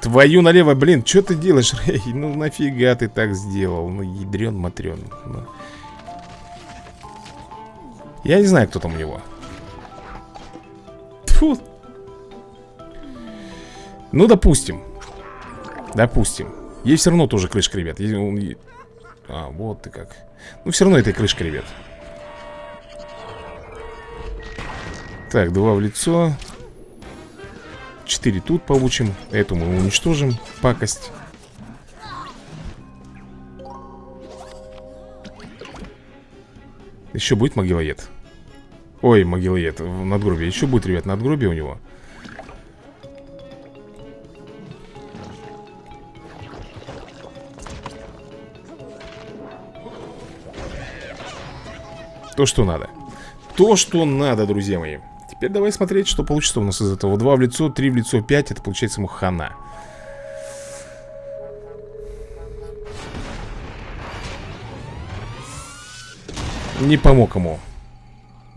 [SPEAKER 1] Твою налево, блин, что ты делаешь, Рэй? Ну нафига ты так сделал? Ну, ядрен, матрен. Ну. Я не знаю, кто там у него. Тьфу. Ну, допустим. Допустим. Ей все равно тоже крышка, ребят. А, вот ты как. Ну, все равно это крышка, ребят. Так, два в лицо. Четыре тут получим. Эту мы уничтожим. Пакость. Еще будет могилоед. Ой, могилоед. Надгробие. Еще будет, ребят, надгробие у него. То, что надо То, что надо, друзья мои Теперь давай смотреть, что получится у нас из этого 2 в лицо, 3 в лицо, 5 Это получается ему хана Не помог ему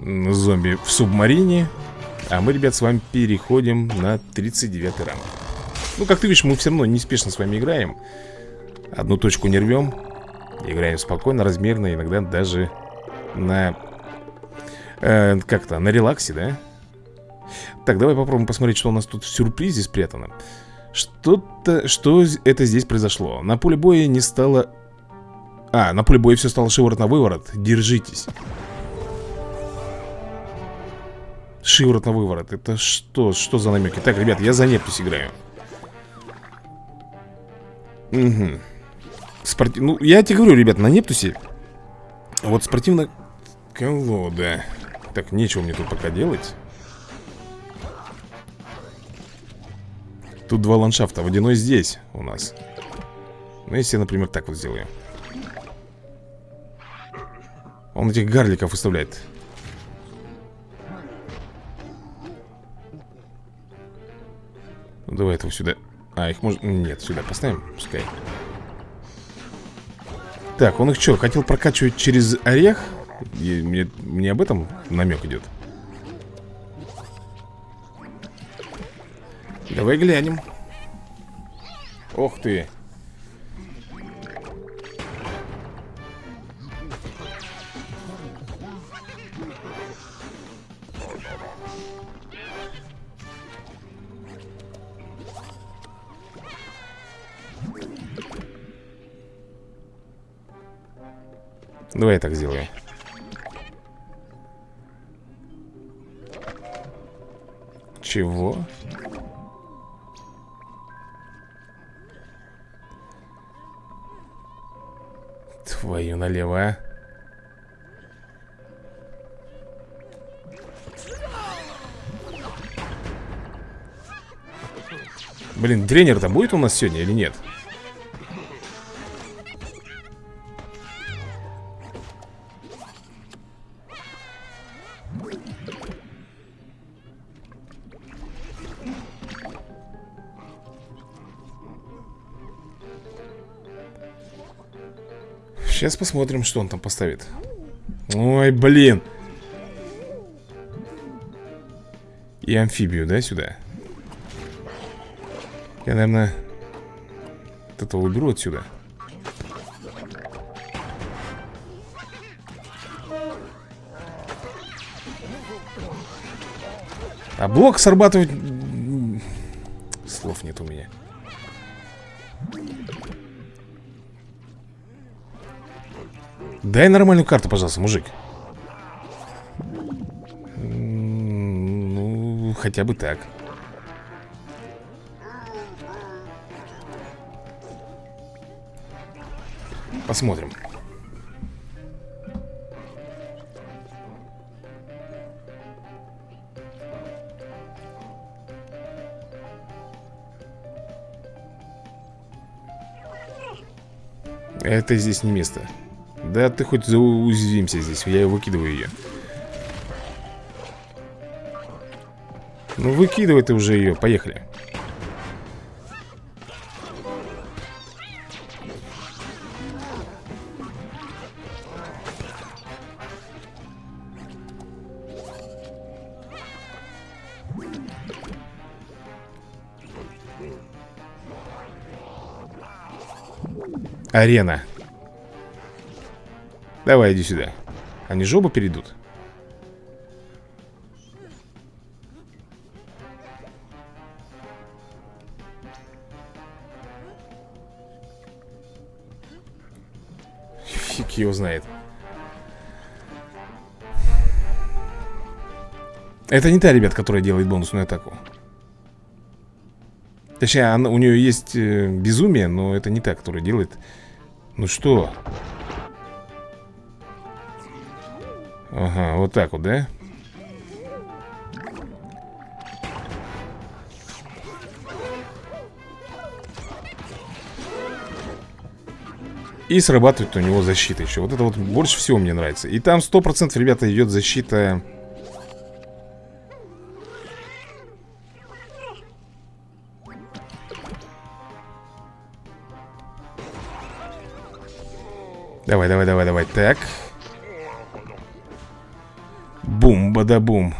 [SPEAKER 1] Зомби в субмарине. А мы, ребят, с вами переходим на 39 ранг Ну, как ты видишь, мы все равно неспешно с вами играем. Одну точку не рвем Играем спокойно, размерно, иногда даже на... Э, Как-то, на релаксе, да? Так, давай попробуем посмотреть, что у нас тут в сюрпризе спрятано. Что-то... Что это здесь произошло? На поле боя не стало... А, на поле боя все стало шиворот на выворот. Держитесь Шиворот на выворот. Это что? Что за намеки? Так, ребят, я за Нептус играю. Угу Спорти... Ну, я тебе говорю, ребят, на Нептусе Вот спортивно Колода. Так, нечего мне тут пока делать. Тут два ландшафта Водяной здесь у нас. Ну, если я, например, так вот сделаю. Он этих гарликов выставляет Давай этого сюда. А, их можно... Нет, сюда поставим, пускай. Так, он их что, хотел прокачивать через орех? И мне, мне об этом намек идет Давай глянем. Ох ты Давай я так сделаю Чего? Твою налево, а Блин, тренер-то будет у нас сегодня или нет? Сейчас посмотрим, что он там поставит. Ой, блин. И амфибию, да, сюда? Я, наверное этого уберу отсюда. А блок срабатывать... Слов нет у меня Дай нормальную карту, пожалуйста, мужик. Ну, хотя бы так. Посмотрим. Это здесь не место да ты хоть зауязвимся здесь Я выкидываю ее Ну выкидывай ты уже ее, поехали. Арена. Давай, иди сюда. Они оба перейдут. Фиг его знает. Это не та, ребят, которая делает бонусную атаку. Точнее, она, у нее есть э, безумие, но это не та, которая делает. Ну что? Так вот, да? И срабатывает у него защита еще. Вот это вот больше всего мне нравится. И там 100% ребята идет защита. Давай, давай, давай, давай. Так бада-бум.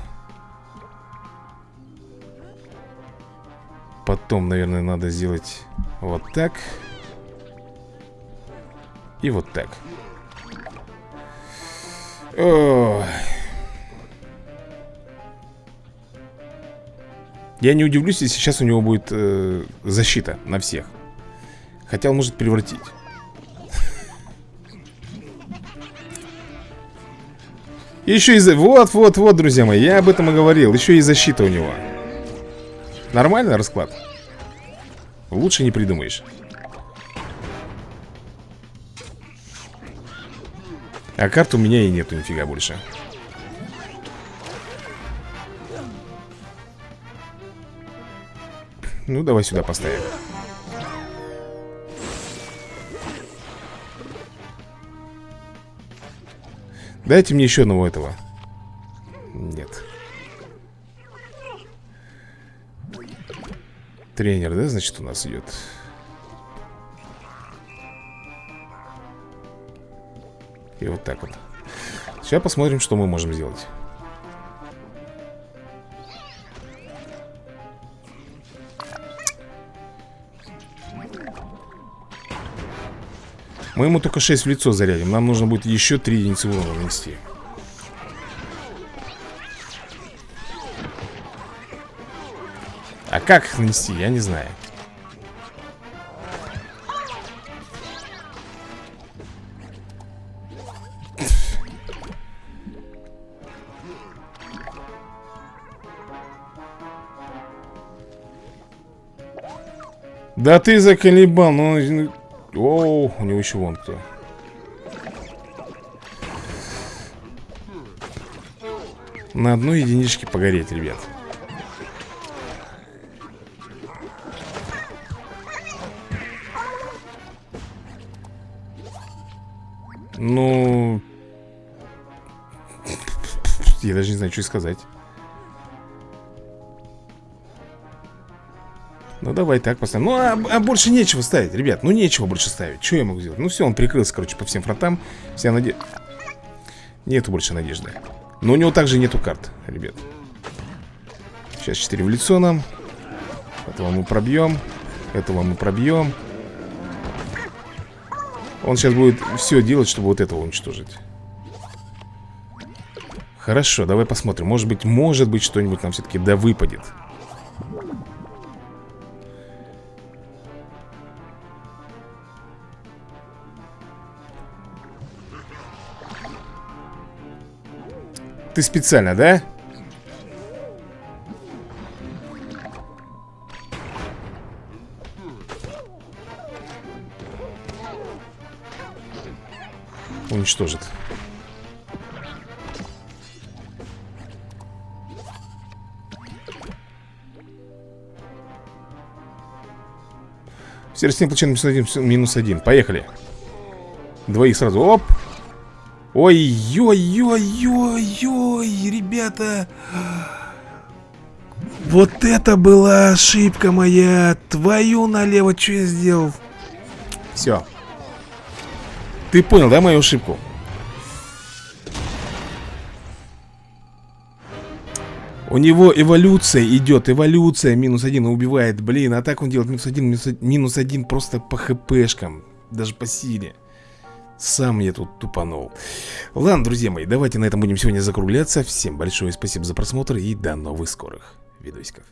[SPEAKER 1] Потом, наверное, надо сделать вот так. И вот так. Ой. Я не удивлюсь, если сейчас у него будет э, защита на всех. Хотя он может превратить Еще и... Вот, вот, вот, друзья мои, я об этом и говорил. Еще и защита у него. Нормальный расклад? Лучше не придумаешь. А карт у меня и нету нифига больше. Ну, давай сюда поставим. Дайте мне еще одного этого. Нет. Тренер, да, значит, у нас идет? И вот так вот. Сейчас посмотрим, что мы можем сделать Мы ему только 6 в лицо зарядим. Нам нужно будет еще 3 единицы урона нанести. А как их нанести, я не знаю. Да ты заколебал, ну... О, у него еще вон кто. На одной единичке погореть, ребят. Ну... Я даже не знаю, что сказать. Ну давай так поставим. Ну а, а больше нечего ставить, ребят. Ну нечего больше ставить. Что я могу сделать? Ну все, он прикрылся, короче, по всем фронтам. Вся надежда Нету больше надежды. Но у него также нету карт, ребят. Сейчас 4 в лицо нам. Этого мы пробьем Этого мы пробьем Он сейчас будет все делать, чтобы вот этого уничтожить. Хорошо, давай посмотрим. Может быть, может быть, что-нибудь нам все-таки да выпадет Специально, да? Уничтожит. Все растения получают минус один, минус один. Поехали. Двоих сразу. Оп. Ой-ой-ой-ой-ой, ребята. Вот это была ошибка моя. Твою налево, что я сделал? Все Ты понял, да, мою ошибку? У него эволюция идет, эволюция минус один убивает, блин, а так он делает минус один, минус, один просто по хпшкам даже по силе сам я тут тупанул. Ладно, друзья мои, давайте на этом будем сегодня закругляться. Всем большое спасибо за просмотр и до новых скорых видосиков